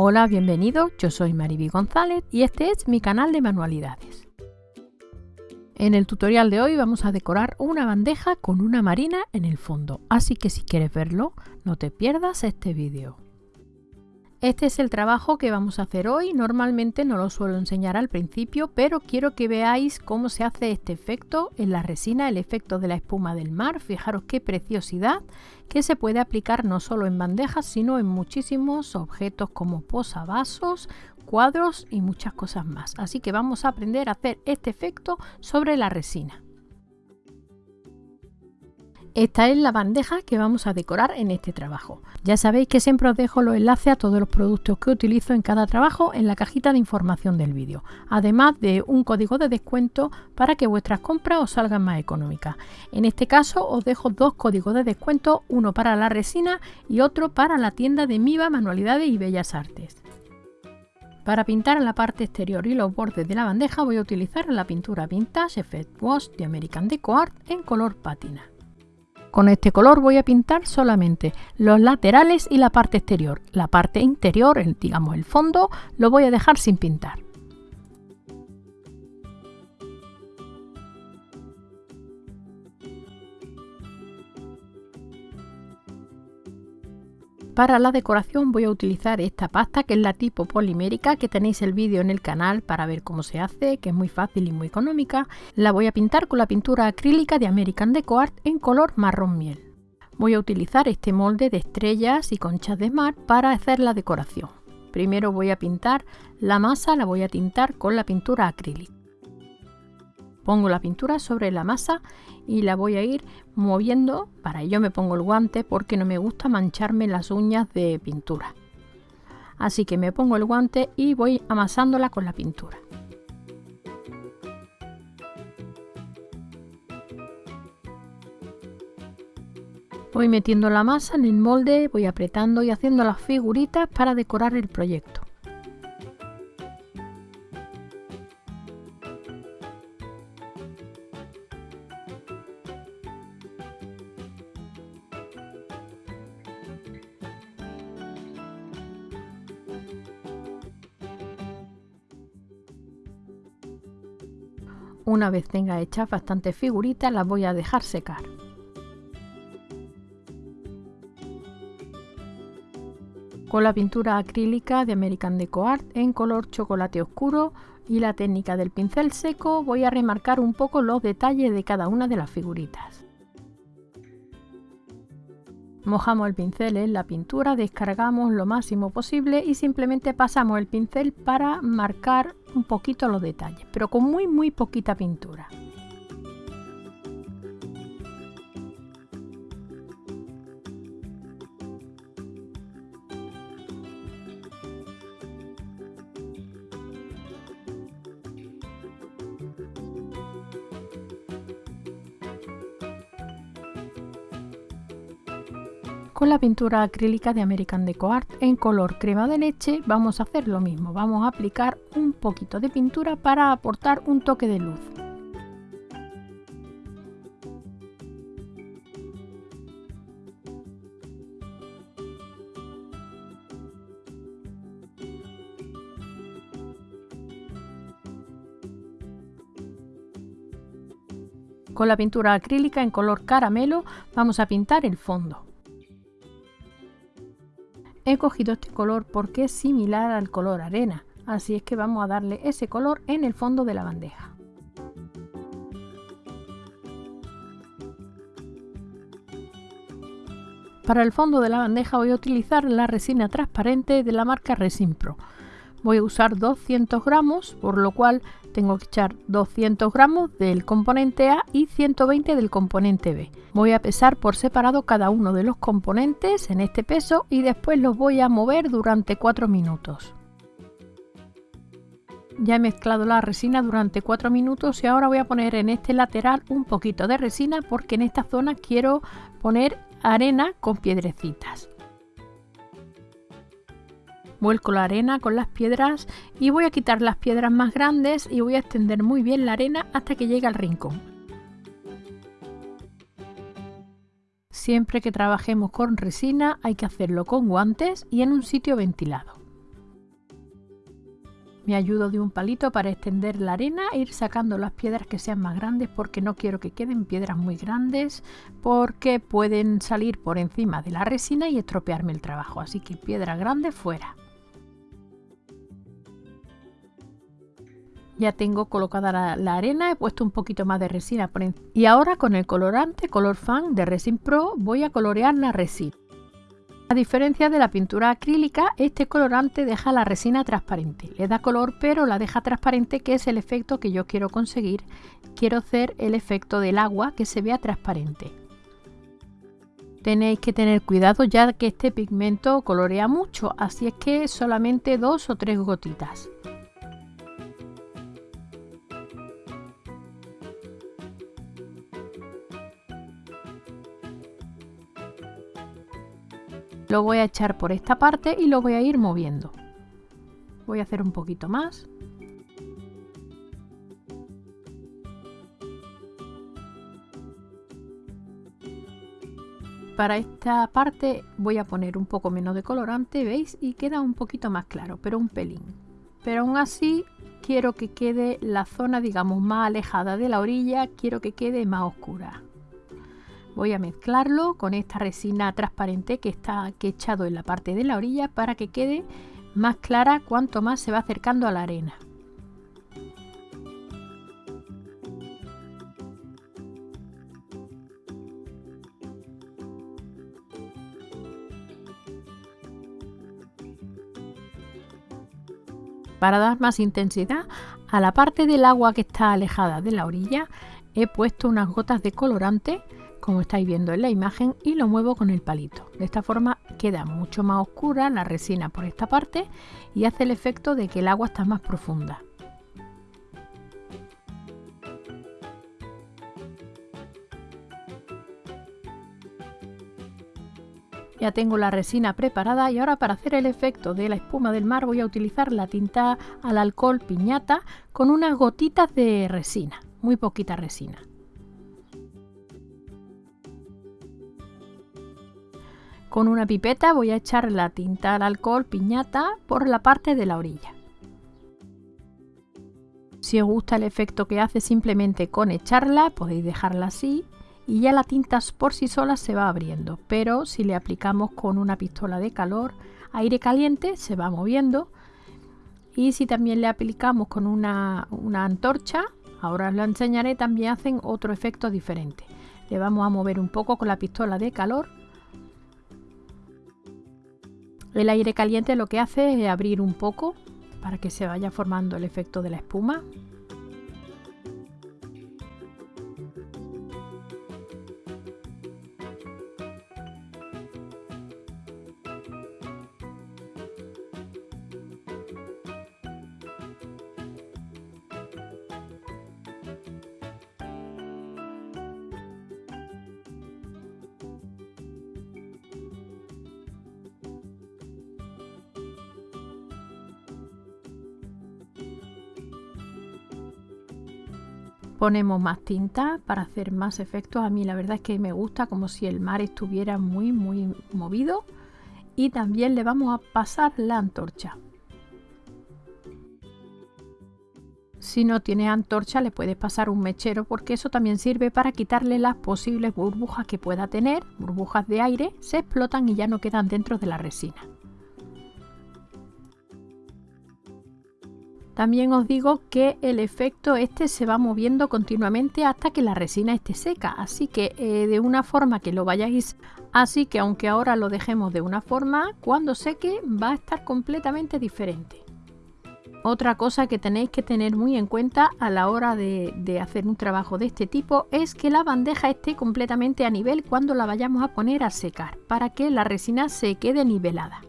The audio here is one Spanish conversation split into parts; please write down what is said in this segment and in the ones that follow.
Hola, bienvenido, yo soy Mariby González y este es mi canal de manualidades. En el tutorial de hoy vamos a decorar una bandeja con una marina en el fondo, así que si quieres verlo, no te pierdas este vídeo. Este es el trabajo que vamos a hacer hoy, normalmente no lo suelo enseñar al principio, pero quiero que veáis cómo se hace este efecto en la resina, el efecto de la espuma del mar, fijaros qué preciosidad que se puede aplicar no solo en bandejas, sino en muchísimos objetos como posavasos, cuadros y muchas cosas más. Así que vamos a aprender a hacer este efecto sobre la resina. Esta es la bandeja que vamos a decorar en este trabajo. Ya sabéis que siempre os dejo los enlaces a todos los productos que utilizo en cada trabajo en la cajita de información del vídeo, además de un código de descuento para que vuestras compras os salgan más económicas. En este caso os dejo dos códigos de descuento, uno para la resina y otro para la tienda de Miva Manualidades y Bellas Artes. Para pintar la parte exterior y los bordes de la bandeja voy a utilizar la pintura Vintage Effect Wash de American Deco Art en color pátina. Con este color voy a pintar solamente los laterales y la parte exterior. La parte interior, el, digamos el fondo, lo voy a dejar sin pintar. Para la decoración voy a utilizar esta pasta que es la tipo polimérica que tenéis el vídeo en el canal para ver cómo se hace, que es muy fácil y muy económica. La voy a pintar con la pintura acrílica de American Deco Art en color marrón miel. Voy a utilizar este molde de estrellas y conchas de mar para hacer la decoración. Primero voy a pintar la masa, la voy a tintar con la pintura acrílica. Pongo la pintura sobre la masa y la voy a ir moviendo. Para ello me pongo el guante porque no me gusta mancharme las uñas de pintura. Así que me pongo el guante y voy amasándola con la pintura. Voy metiendo la masa en el molde, voy apretando y haciendo las figuritas para decorar el proyecto. Una vez tenga hechas bastantes figuritas las voy a dejar secar. Con la pintura acrílica de American Deco Art en color chocolate oscuro y la técnica del pincel seco voy a remarcar un poco los detalles de cada una de las figuritas. Mojamos el pincel en la pintura, descargamos lo máximo posible y simplemente pasamos el pincel para marcar un poquito los detalles, pero con muy muy poquita pintura. Con la pintura acrílica de American Deco Art en color crema de leche vamos a hacer lo mismo, vamos a aplicar un poquito de pintura para aportar un toque de luz. Con la pintura acrílica en color caramelo vamos a pintar el fondo. He cogido este color porque es similar al color arena, así es que vamos a darle ese color en el fondo de la bandeja. Para el fondo de la bandeja voy a utilizar la resina transparente de la marca Resin Pro voy a usar 200 gramos, por lo cual tengo que echar 200 gramos del componente A y 120 del componente B. Voy a pesar por separado cada uno de los componentes en este peso y después los voy a mover durante 4 minutos. Ya he mezclado la resina durante 4 minutos y ahora voy a poner en este lateral un poquito de resina porque en esta zona quiero poner arena con piedrecitas. Vuelco la arena con las piedras y voy a quitar las piedras más grandes y voy a extender muy bien la arena hasta que llegue al rincón. Siempre que trabajemos con resina hay que hacerlo con guantes y en un sitio ventilado. Me ayudo de un palito para extender la arena e ir sacando las piedras que sean más grandes porque no quiero que queden piedras muy grandes porque pueden salir por encima de la resina y estropearme el trabajo. Así que piedras grandes fuera. Ya tengo colocada la, arena, he puesto un poquito más de resina por Y ahora con el colorante Color Fan de Resin Pro voy a colorear la resina. A diferencia de la pintura acrílica, este colorante deja la resina transparente. Le da color pero la deja transparente que es el efecto que yo quiero conseguir. Quiero hacer el efecto del agua que se vea transparente. Tenéis que tener cuidado ya que este pigmento colorea mucho, así es que solamente dos o tres gotitas. Lo voy a echar por esta parte y lo voy a ir moviendo. Voy a hacer un poquito más. Para esta parte voy a poner un poco menos de colorante, ¿veis? Y queda un poquito más claro, pero un pelín. Pero aún así quiero que quede la zona, digamos, más alejada de la orilla, quiero que quede más oscura. Voy a mezclarlo con esta resina transparente que está que echado en la parte de la orilla para que quede más clara cuanto más se va acercando a la arena. Para dar más intensidad a la parte del agua que está alejada de la orilla he puesto unas gotas de colorante como estáis viendo en la imagen y lo muevo con el palito. De esta forma queda mucho más oscura la resina por esta parte y hace el efecto de que el agua está más profunda. Ya tengo la resina preparada y ahora para hacer el efecto de la espuma del mar voy a utilizar la tinta al alcohol piñata con unas gotitas de resina, muy poquita resina. Con una pipeta voy a echar la tinta al alcohol piñata por la parte de la orilla. Si os gusta el efecto que hace simplemente con echarla, podéis dejarla así y ya la tinta por sí sola se va abriendo. Pero si le aplicamos con una pistola de calor, aire caliente, se va moviendo. Y si también le aplicamos con una, una antorcha, ahora os lo enseñaré, también hacen otro efecto diferente. Le vamos a mover un poco con la pistola de calor el aire caliente lo que hace es abrir un poco para que se vaya formando el efecto de la espuma Ponemos más tinta para hacer más efectos. A mí la verdad es que me gusta como si el mar estuviera muy muy movido. Y también le vamos a pasar la antorcha. Si no tiene antorcha le puedes pasar un mechero porque eso también sirve para quitarle las posibles burbujas que pueda tener. Burbujas de aire se explotan y ya no quedan dentro de la resina. También os digo que el efecto este se va moviendo continuamente hasta que la resina esté seca, así que eh, de una forma que lo vayáis, así que aunque ahora lo dejemos de una forma, cuando seque va a estar completamente diferente. Otra cosa que tenéis que tener muy en cuenta a la hora de, de, hacer un trabajo de este tipo es que la bandeja esté completamente a nivel cuando la vayamos a poner a secar, para que la resina se quede nivelada.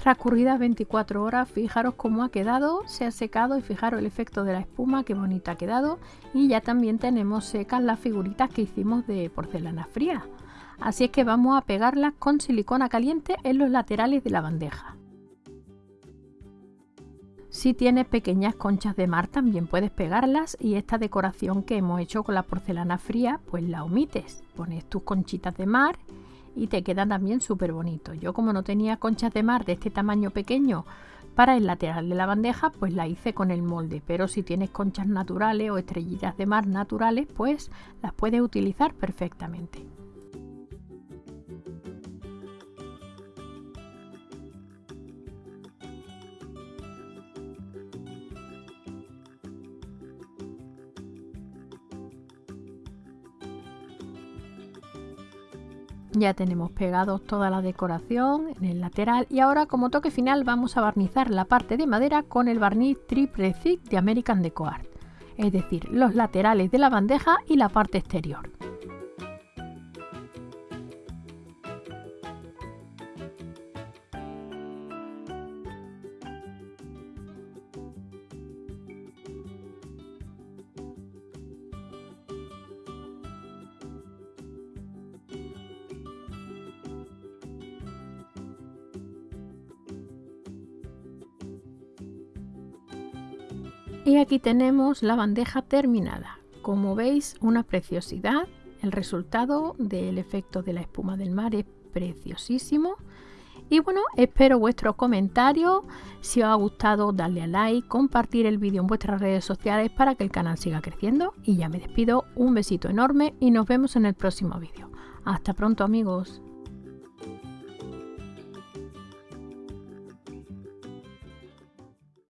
Transcurridas 24 horas, fijaros cómo ha quedado, se ha secado y fijaros el efecto de la espuma, qué bonita ha quedado. Y ya también tenemos secas las figuritas que hicimos de porcelana fría. Así es que vamos a pegarlas con silicona caliente en los laterales de la bandeja. Si tienes pequeñas conchas de mar también puedes pegarlas y esta decoración que hemos hecho con la porcelana fría pues la omites. Pones tus conchitas de mar y te queda también súper bonito. Yo como no tenía conchas de mar de este tamaño pequeño Para el lateral de la bandeja pues la hice con el molde, pero si tienes conchas naturales o estrellitas de mar naturales pues las puedes utilizar perfectamente. Ya tenemos pegados toda la decoración en el lateral y ahora como toque final vamos a barnizar la parte de madera con el barniz Triple Thick de American Deco Art, es decir, los laterales de la bandeja y la parte exterior. Y aquí tenemos la bandeja terminada. Como veis, una preciosidad. El resultado del efecto de la espuma del mar es preciosísimo. Y bueno, espero vuestros comentarios. Si os ha gustado, darle a like, compartir el vídeo en vuestras redes sociales para que el canal siga creciendo. Y ya me despido, un besito enorme y nos vemos en el próximo vídeo. Hasta pronto amigos.